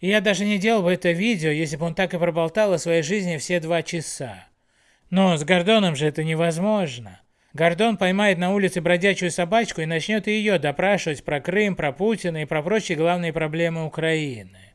И я даже не делал бы это видео, если бы он так и проболтал о своей жизни все два часа. Но с Гордоном же это невозможно. Гордон поймает на улице бродячую собачку и начнет ее допрашивать про Крым, про Путина и про прочие главные проблемы Украины.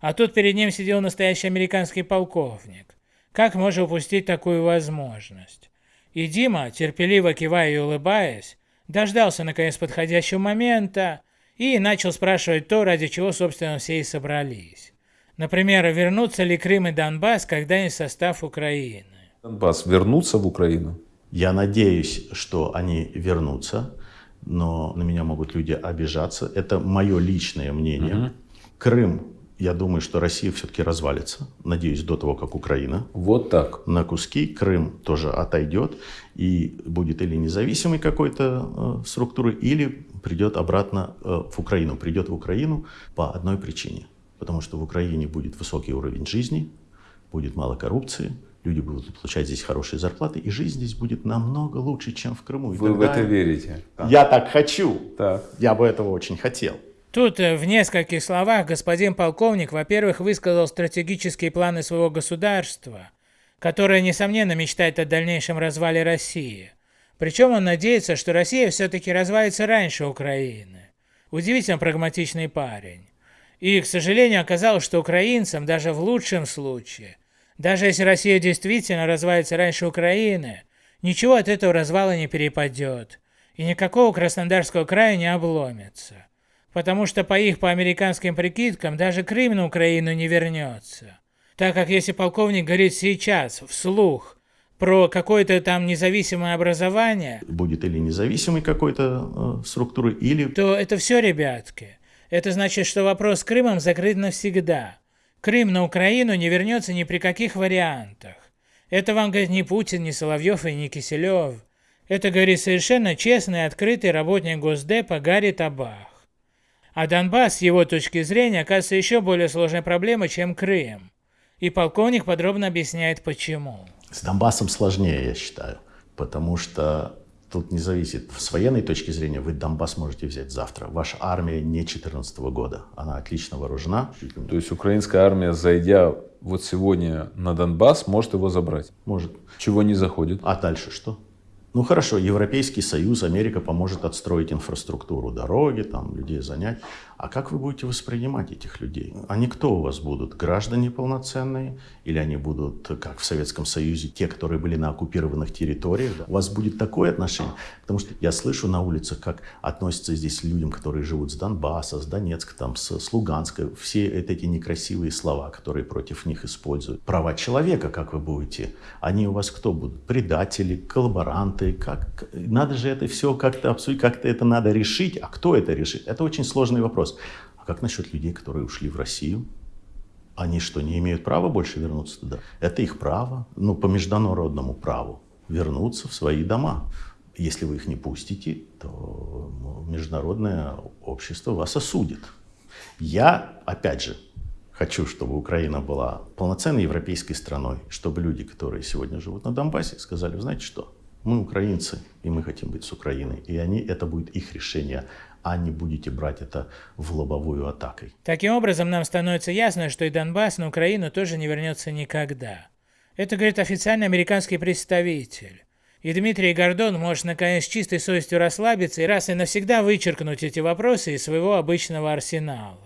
А тут перед ним сидел настоящий американский полковник. Как можно упустить такую возможность? И Дима, терпеливо кивая и улыбаясь, дождался наконец подходящего момента и начал спрашивать то, ради чего, собственно, все и собрались. Например, вернутся ли Крым и Донбасс когда-нибудь в состав Украины? Донбасс вернутся в Украину? Я надеюсь, что они вернутся, но на меня могут люди обижаться. Это мое личное мнение. Угу. Крым я думаю, что Россия все-таки развалится, надеюсь, до того, как Украина. Вот так. На куски Крым тоже отойдет и будет или независимой какой-то э, структурой, или придет обратно э, в Украину. Придет в Украину по одной причине. Потому что в Украине будет высокий уровень жизни, будет мало коррупции, люди будут получать здесь хорошие зарплаты, и жизнь здесь будет намного лучше, чем в Крыму. Вы в это верите? Я так хочу. Так. Я бы этого очень хотел. Тут э, в нескольких словах господин полковник, во-первых, высказал стратегические планы своего государства, которое, несомненно, мечтает о дальнейшем развале России. Причем он надеется, что Россия все-таки развалится раньше Украины. Удивительно прагматичный парень. И, к сожалению, оказалось, что украинцам, даже в лучшем случае, даже если Россия действительно развалится раньше Украины, ничего от этого развала не перепадет, и никакого Краснодарского края не обломится. Потому что по их, по американским прикидкам, даже Крым на Украину не вернется. Так как если полковник говорит сейчас, вслух, про какое-то там независимое образование... Будет или независимой какой-то э, структуры, или... То это все, ребятки. Это значит, что вопрос с Крымом закрыт навсегда. Крым на Украину не вернется ни при каких вариантах. Это вам говорит не Путин, не Соловьев и не Киселев. Это говорит совершенно честный открытый работник Госдепа Гарри Табах. А Донбасс, с его точки зрения, оказывается еще более сложной проблемой, чем Крым. И полковник подробно объясняет почему. С Донбассом сложнее, я считаю, потому что тут не зависит. С военной точки зрения вы Донбасс можете взять завтра. Ваша армия не 2014 года, она отлично вооружена. То есть украинская армия, зайдя вот сегодня на Донбасс, может его забрать? Может. Чего не заходит? А дальше что? Ну хорошо, Европейский Союз, Америка поможет отстроить инфраструктуру, дороги, там, людей занять. А как вы будете воспринимать этих людей? Они кто у вас будут? Граждане полноценные? Или они будут, как в Советском Союзе, те, которые были на оккупированных территориях? Да? У вас будет такое отношение? Потому что я слышу на улицах, как относятся здесь людям, которые живут с Донбасса, с Донецка, там, с, с Луганска. Все эти некрасивые слова, которые против них используют. Права человека, как вы будете? Они у вас кто будут? Предатели, коллаборанты? Как? Надо же это все как-то обсудить, как-то это надо решить. А кто это решит? Это очень сложный вопрос. А как насчет людей, которые ушли в Россию? Они что, не имеют права больше вернуться туда? Это их право, ну, по международному праву, вернуться в свои дома. Если вы их не пустите, то ну, международное общество вас осудит. Я, опять же, хочу, чтобы Украина была полноценной европейской страной, чтобы люди, которые сегодня живут на Донбассе, сказали, знаете что, мы украинцы, и мы хотим быть с Украиной. И они, это будет их решение, а не будете брать это в лобовую атакой. Таким образом, нам становится ясно, что и Донбасс на Украину тоже не вернется никогда. Это говорит официальный американский представитель. И Дмитрий Гордон может наконец чистой совестью расслабиться и раз и навсегда вычеркнуть эти вопросы из своего обычного арсенала.